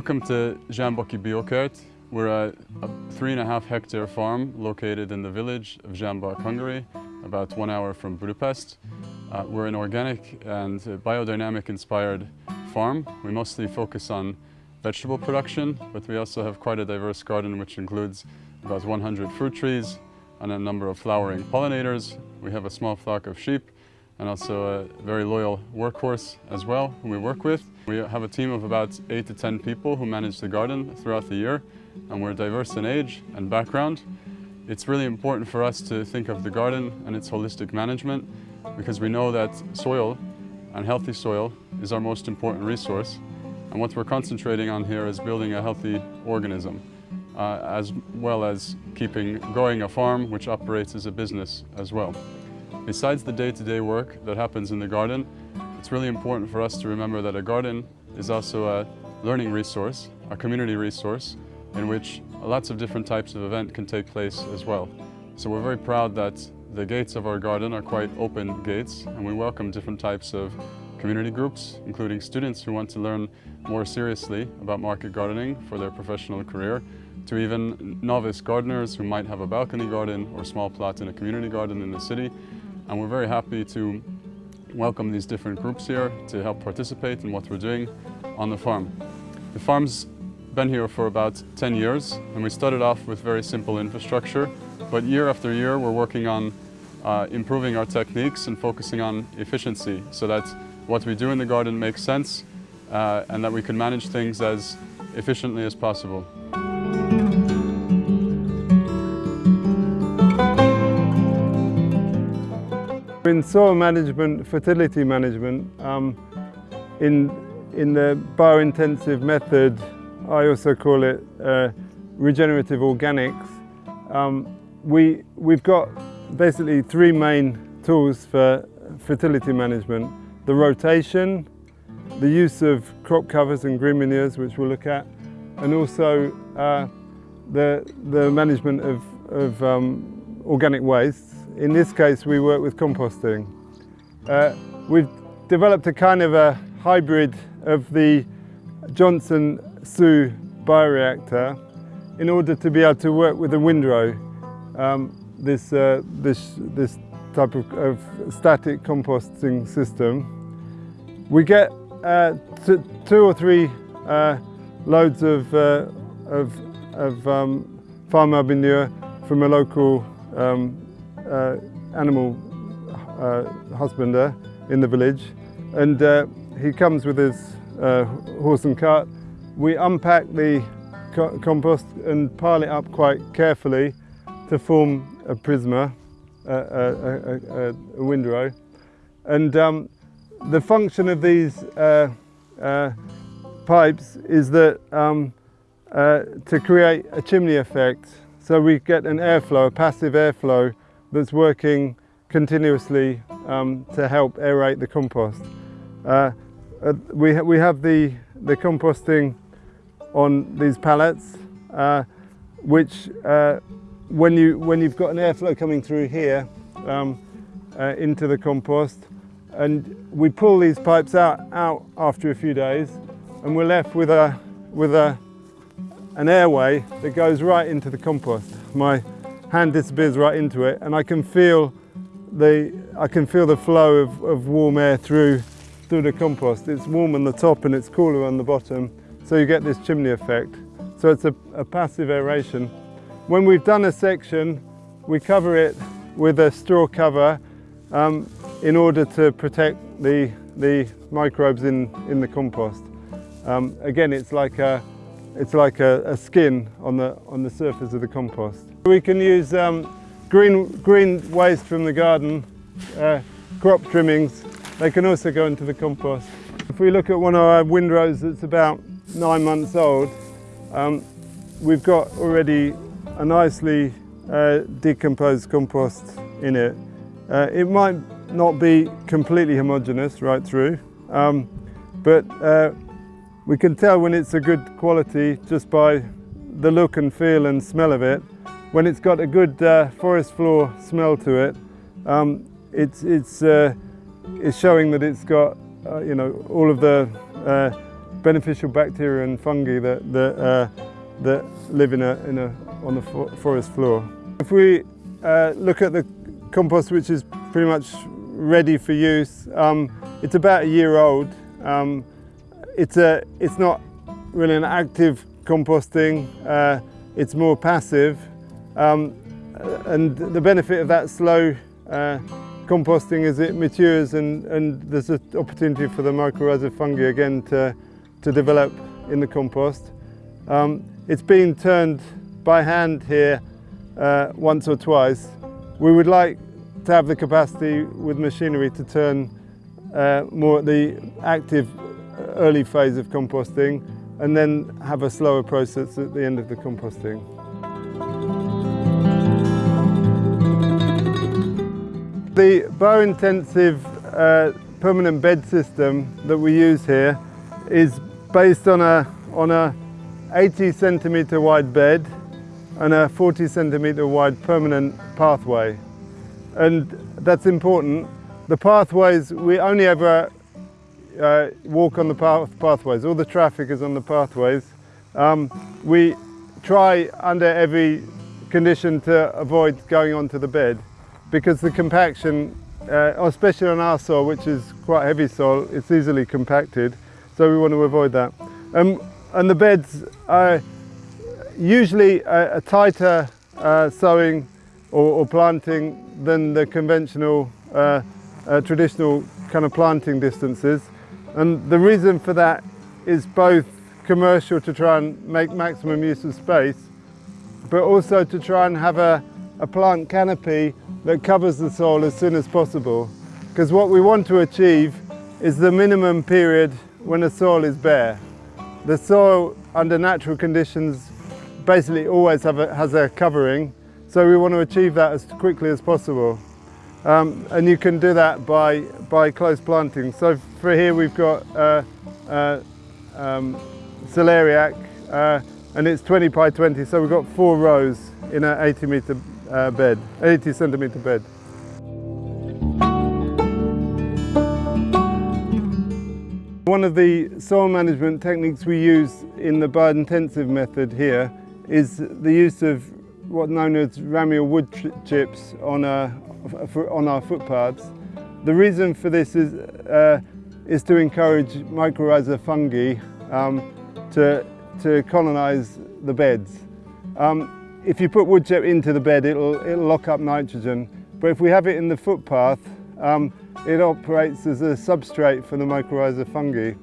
Welcome to Zsámbaki Biokert. We're a, a, three and a half hectare farm located in the village of Zsámbak, Hungary, about one hour from Budapest. Uh, we're an organic and biodynamic inspired farm. We mostly focus on vegetable production, but we also have quite a diverse garden which includes about 100 fruit trees and a number of flowering pollinators. We have a small flock of sheep and also a very loyal workhorse as well who we work with. We have a team of about 8 to 10 people who manage the garden throughout the year and we're diverse in age and background. It's really important for us to think of the garden and its holistic management because we know that soil and healthy soil is our most important resource and what we're concentrating on here is building a healthy organism uh, as well as keeping growing a farm which operates as a business as well. Besides the day-to-day -day work that happens in the garden, it's really important for us to remember that a garden is also a learning resource, a community resource, in which lots of different types of event can take place as well. So we're very proud that the gates of our garden are quite open gates and we welcome different types of community groups, including students who want to learn more seriously about market gardening for their professional career, to even novice gardeners who might have a balcony garden or small plot in a community garden in the city. And we're very happy to welcome these different groups here to help participate in what we're doing on the farm. The farm's been here for about 10 years and we started off with very simple infrastructure, but year after year we're working on uh, improving our techniques and focusing on efficiency so that what we do in the garden makes sense uh, and that we can manage things as efficiently as possible. In soil management, fertility management, um, in, in the biointensive method, I also call it uh, regenerative organics, um, we, we've got basically three main tools for fertility management. The rotation, the use of crop covers and green manures, which we'll look at, and also uh, the, the management of, of um, organic wastes in this case, we work with composting. Uh, we've developed a kind of a hybrid of the Johnson Su bioreactor in order to be able to work with a windrow, um, this, uh, this, this type of, of, static composting system. We get uh, two or three uh, loads of, uh, of, of um, farm manure from a local um, uh, animal uh, husbander in the village and uh, he comes with his horse and cart. We unpack the co compost and pile it up quite carefully to form a prisma, a, a, a, a windrow. And um, the function of these uh, uh, pipes is that um, uh, to create a chimney effect. So we get an airflow, a passive airflow that's working continuously um, to help aerate the compost. Uh, uh, we, ha we have the, the composting on these pallets, uh, which uh, when, you, when you've got an airflow coming through here um, uh, into the compost, and we pull these pipes out, out after a few days, and we're left with, a, with a, an airway that goes right into the compost. My hand disappears right into it and I can feel the, I can feel the flow of, of warm air through, through the compost. It's warm on the top and it's cooler on the bottom, so you get this chimney effect. So it's a, a passive aeration. When we've done a section, we cover it with a straw cover um, in order to protect the, the microbes in, in the compost. Um, again, it's like a, it's like a, a, skin on the, on the surface of the compost. We can use um, green, green waste from the garden, uh, crop trimmings. They can also go into the compost. If we look at one of our windrows that's about nine months old, um, we've got already a nicely uh, decomposed compost in it. Uh, it might not be completely homogeneous right through, um, but uh, we can tell when it's a good quality just by the look and feel and smell of it. When it's got a good uh, forest floor smell to it, um, it's, it's, uh, it's showing that it's got uh, you know, all of the uh, beneficial bacteria and fungi that, that, uh, that live in a, in a, on the forest floor. If we uh, look at the compost which is pretty much ready for use, um, it's about a year old. Um, it's, a, it's not really an active composting, uh, it's more passive. Um, and the benefit of that slow uh, composting is it matures and, and there's an opportunity for the mycorrhiza fungi again to, to develop in the compost. Um, it's been turned by hand here uh, once or twice. We would like to have the capacity with machinery to turn uh, more the active early phase of composting and then have a slower process at the end of the composting. The biointensive uh, permanent bed system that we use here is based on a, on a 80 centimetre wide bed and a 40 centimetre wide permanent pathway. And that's important. The pathways, we only ever uh, walk on the path pathways. All the traffic is on the pathways. Um, we try under every condition to avoid going onto the bed because the compaction, uh, especially on our soil, which is quite heavy soil, it's easily compacted. So we want to avoid that. Um, and the beds are usually a, a tighter uh, sowing or, or, planting than the conventional uh, uh traditional kind of planting distances. And the reason for that is both commercial to try and make maximum use of space, but also to try and have a, a plant canopy that covers the soil as soon as possible. Because what we want to achieve is the minimum period when the soil is bare. The soil under natural conditions basically always a, has a covering, so we want to achieve that as quickly as possible. Um, and you can do that by, by close planting. So for here we've got uh, uh, um, celeriac uh, and it's 20 by 20 so we've got four rows in an 80 metre uh, bed, 80 centimetre bed. One of the soil management techniques we use in the biointensive method here is the use of what's known as ramial wood chips on, a, on our footpaths. The reason for this is, uh, is to encourage mycorrhiza fungi um, to, to colonise the beds. Um, if you put wood chip into the bed, it'll, it'll lock up nitrogen. But if we have it in the footpath, um, it operates as a substrate for the mycorrhiza fungi.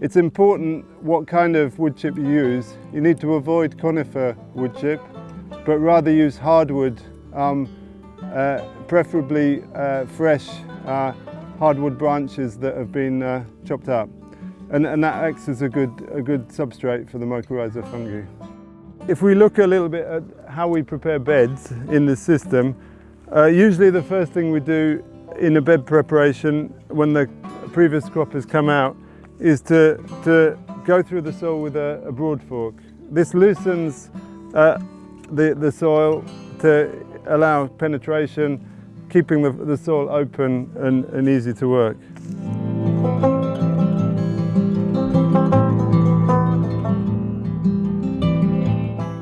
It's important what kind of wood chip you use. You need to avoid conifer wood chip, but rather use hardwood, um, uh, preferably uh, fresh uh, hardwood branches that have been uh, chopped up. And, and, that acts as a good, a good substrate for the mycorrhiza fungi. If we look a little bit at how we prepare beds in the system, uh, usually the first thing we do in a bed preparation when the previous crop has come out is to, to go through the soil with a, a broad fork. This loosens uh, the, the soil to allow penetration, keeping the, the soil open and, and easy to work.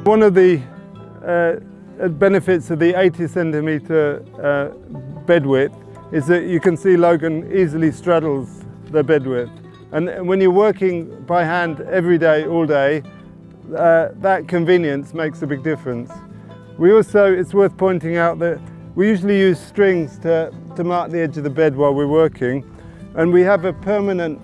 One of the uh, benefits of the 80 centimetre uh, bed width is that you can see Logan easily straddles the bed width. And when you're working by hand every day, all day, uh, that convenience makes a big difference. We also, it's worth pointing out that we usually use strings to, to mark the edge of the bed while we're working. And we have a permanent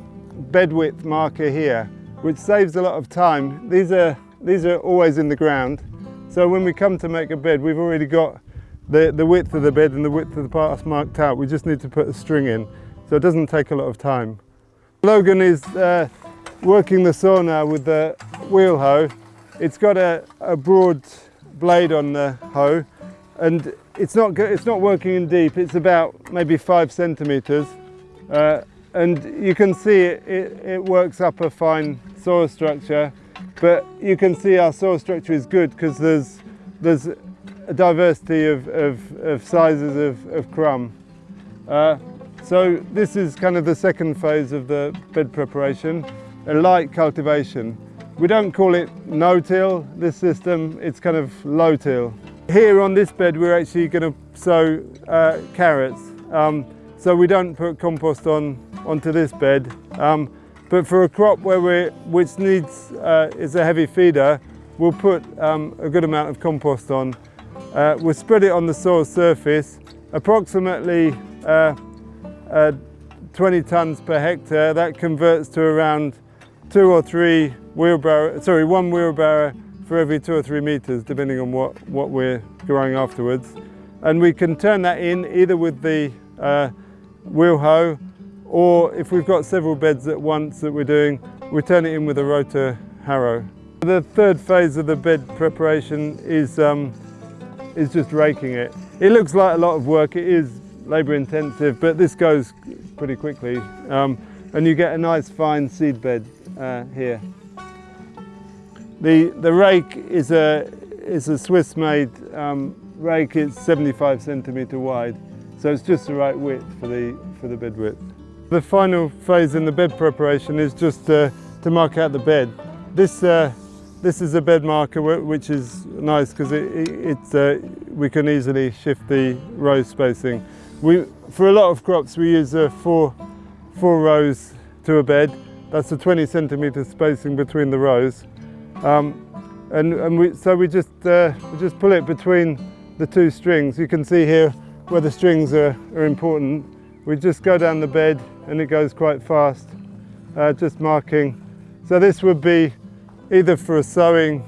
bed width marker here, which saves a lot of time. These are, these are always in the ground. So when we come to make a bed, we've already got the, the width of the bed and the width of the path marked out. We just need to put a string in. So it doesn't take a lot of time. Logan is uh, working the saw now with the wheel hoe. It's got a, a broad blade on the hoe and it's not, it's not working in deep. It's about maybe five centimeters. Uh, and you can see it, it, it, works up a fine soil structure, but you can see our soil structure is good because there's, there's a diversity of, of, of sizes of, of crumb. Uh, so this is kind of the second phase of the bed preparation. a light cultivation. We don't call it no-till, this system, it's kind of low-till. Here on this bed we're actually going to sow uh, carrots. Um, so we don't put compost on onto this bed. Um, but for a crop where we which needs uh, is a heavy feeder, we'll put um, a good amount of compost on. Uh, we'll spread it on the soil surface, approximately uh, uh 20 tons per hectare. That converts to around two or three wheelbarrow, sorry, one wheelbarrow for every two or three meters, depending on what, what we're growing afterwards. And we can turn that in either with the uh, wheel hoe, or if we've got several beds at once that we're doing, we turn it in with a rotor harrow. The third phase of the bed preparation is, um, is just raking it. It looks like a lot of work, it is labour intensive, but this goes pretty quickly. Um, and you get a nice fine seed bed uh, here. The, the rake is a, is a Swiss made um, rake, it's 75 centimetre wide, so it's just the right width for the, for the bed width. The final phase in the bed preparation is just uh, to mark out the bed. This, uh, this is a bed marker which is nice because it, it, uh, we can easily shift the row spacing. We, for a lot of crops we use uh, four, four rows to a bed. That's the 20 centimetre spacing between the rows. Um, and, and we, so we just, uh, we just pull it between the two strings. You can see here where the strings are, are important. We just go down the bed and it goes quite fast, uh, just marking. So this would be either for a sowing,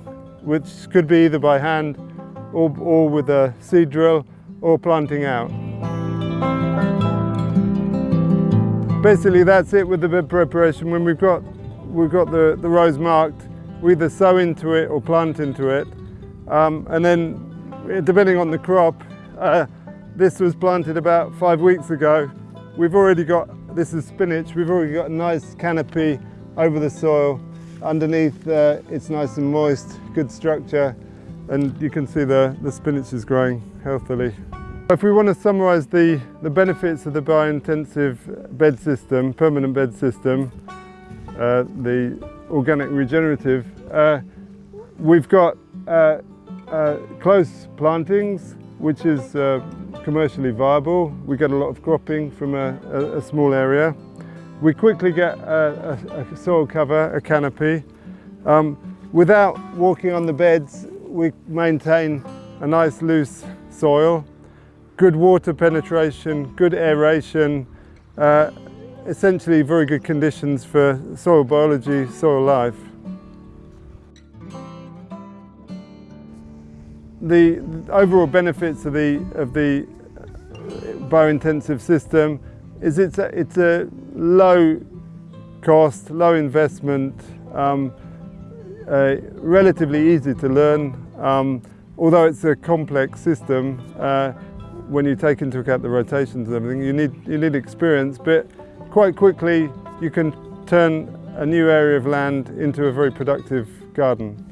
which could be either by hand or, or with a seed drill or planting out. Basically that's it with the bed preparation. When we've got, we've got the, the rows marked, we either sow into it or plant into it. Um, and then depending on the crop, uh, this was planted about five weeks ago. We've already got, this is spinach, we've already got a nice canopy over the soil. Underneath uh, it's nice and moist, good structure, and you can see the, the spinach is growing healthily. If we want to summarise the, the benefits of the biointensive bed system, permanent bed system, uh, the organic regenerative, uh, we've got uh, uh close plantings, which is uh, commercially viable. We get a lot of cropping from a, a, a small area. We quickly get a, a soil cover, a canopy. Um, without walking on the beds, we maintain a nice loose soil good water penetration, good aeration, uh, essentially very good conditions for soil biology, soil life. The overall benefits of the, of the biointensive system is it's a, it's a low cost, low investment, um, uh, relatively easy to learn. Um, although it's a complex system, uh, when you take into account the rotations and everything, you need, you need experience, but quite quickly you can turn a new area of land into a very productive garden.